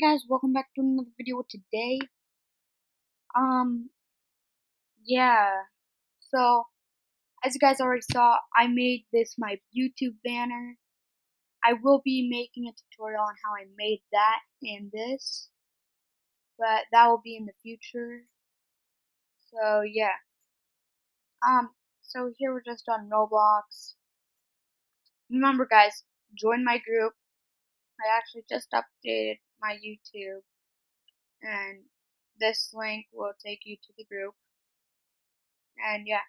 guys, welcome back to another video today. Um, yeah, so, as you guys already saw, I made this my YouTube banner. I will be making a tutorial on how I made that and this, but that will be in the future. So, yeah. Um, so here we're just on Roblox. Remember guys, join my group. I actually just updated my YouTube and this link will take you to the group. And yeah.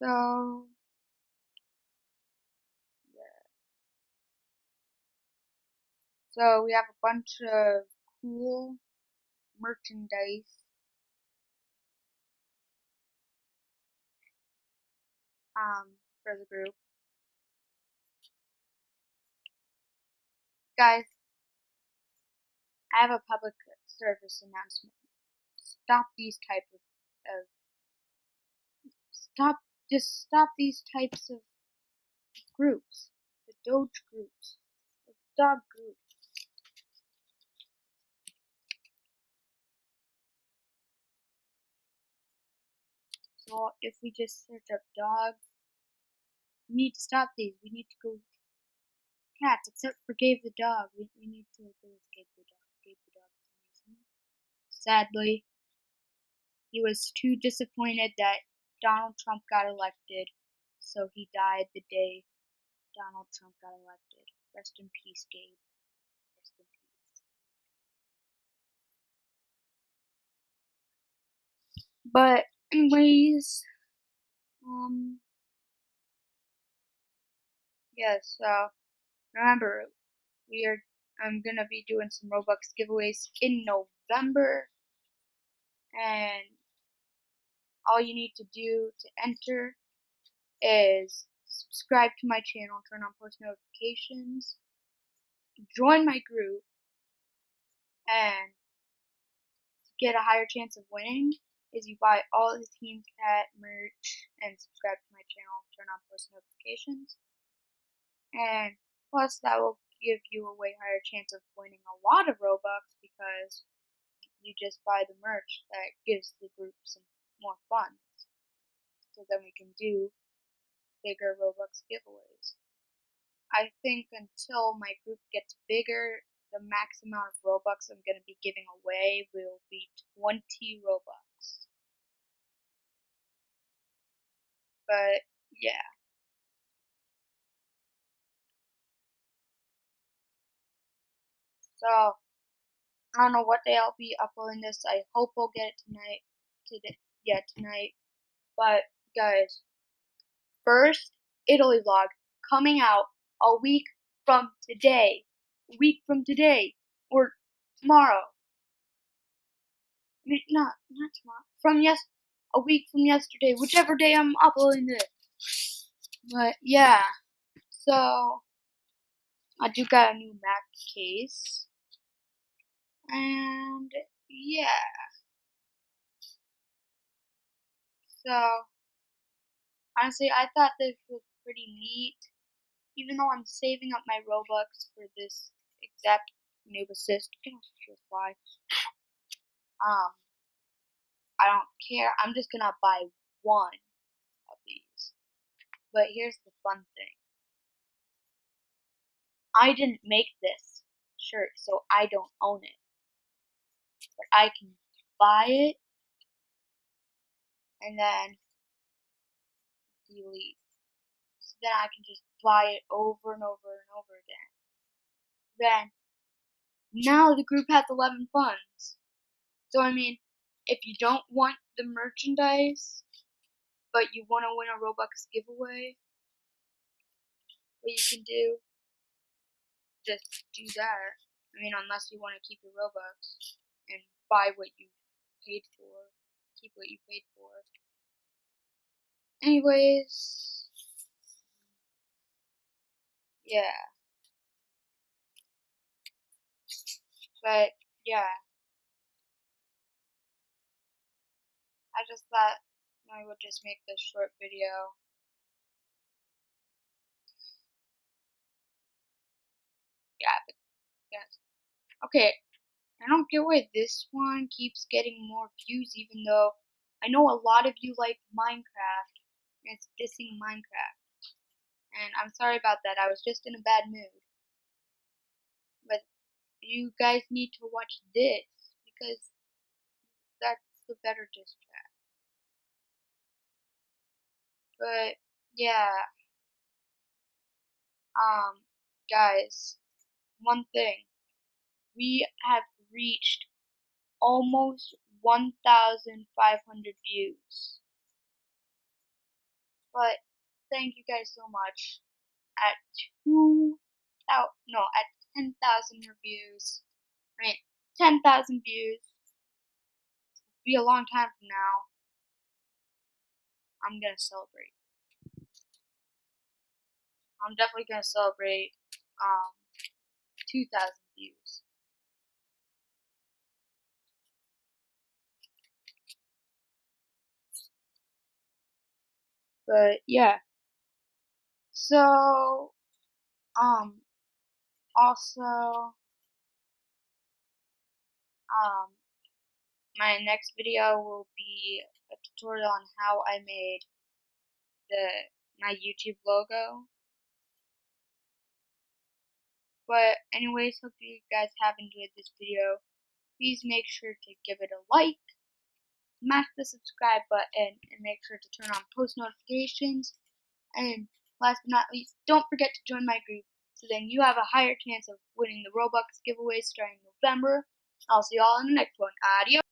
So yeah. So we have a bunch of cool merchandise. Um for the group guys I have a public service announcement. Stop these type of, of stop just stop these types of groups. The Doge groups. The dog groups. So if we just search up dogs, we need to stop these. We need to go cats, except for Gabe the dog. We, we need to go with Gabe the dog. Sadly, he was too disappointed that Donald Trump got elected, so he died the day Donald Trump got elected. Rest in peace, Gabe. Rest in peace. But anyways, um. Yeah, so remember, we are I'm gonna be doing some Robux giveaways in November. And all you need to do to enter is subscribe to my channel, turn on post notifications, join my group, and get a higher chance of winning is you buy all the Team Cat merch and subscribe to my channel, turn on post notifications. And plus that will give you a way higher chance of winning a lot of Robux because you just buy the merch that gives the group some more funds. So then we can do bigger Robux giveaways. I think until my group gets bigger, the max amount of Robux I'm going to be giving away will be 20 Robux. But yeah. So, I don't know what day I'll be uploading this. I hope I'll get it tonight. Today, yeah, tonight. But, guys, first Italy vlog coming out a week from today. A week from today. Or tomorrow. Not, not tomorrow. From yes, a week from yesterday. Whichever day I'm uploading this. But, yeah. So, I do got a new Mac case. And yeah. So honestly, I thought this was pretty neat. Even though I'm saving up my Robux for this exact noob assist, fly. Um, I don't care. I'm just gonna buy one of these. But here's the fun thing. I didn't make this shirt, so I don't own it but I can buy it and then delete. So then I can just buy it over and over and over again. Then, now the group has 11 funds. So I mean, if you don't want the merchandise, but you want to win a Robux giveaway, what you can do, just do that. I mean, unless you want to keep your Robux and buy what you paid for, keep what you paid for. Anyways, yeah. But, yeah. I just thought I would just make this short video. Yeah, but yes. Okay, I don't get why this one keeps getting more views even though I know a lot of you like Minecraft and it's dissing Minecraft. And I'm sorry about that, I was just in a bad mood. But you guys need to watch this because that's the better diss track. But yeah, um, guys, one thing we have reached almost 1,500 views. But thank you guys so much. At two, no, at 10,000 reviews, mean, 10,000 views, It'll be a long time from now, I'm gonna celebrate. I'm definitely gonna celebrate um 2,000 views. But yeah. So um also um my next video will be a tutorial on how I made the my YouTube logo. But anyways, hope you guys have enjoyed this video. Please make sure to give it a like, smash the subscribe button, and make sure to turn on post notifications. And last but not least, don't forget to join my group so then you have a higher chance of winning the Robux giveaway starting November. I'll see you all in the next one. Adios.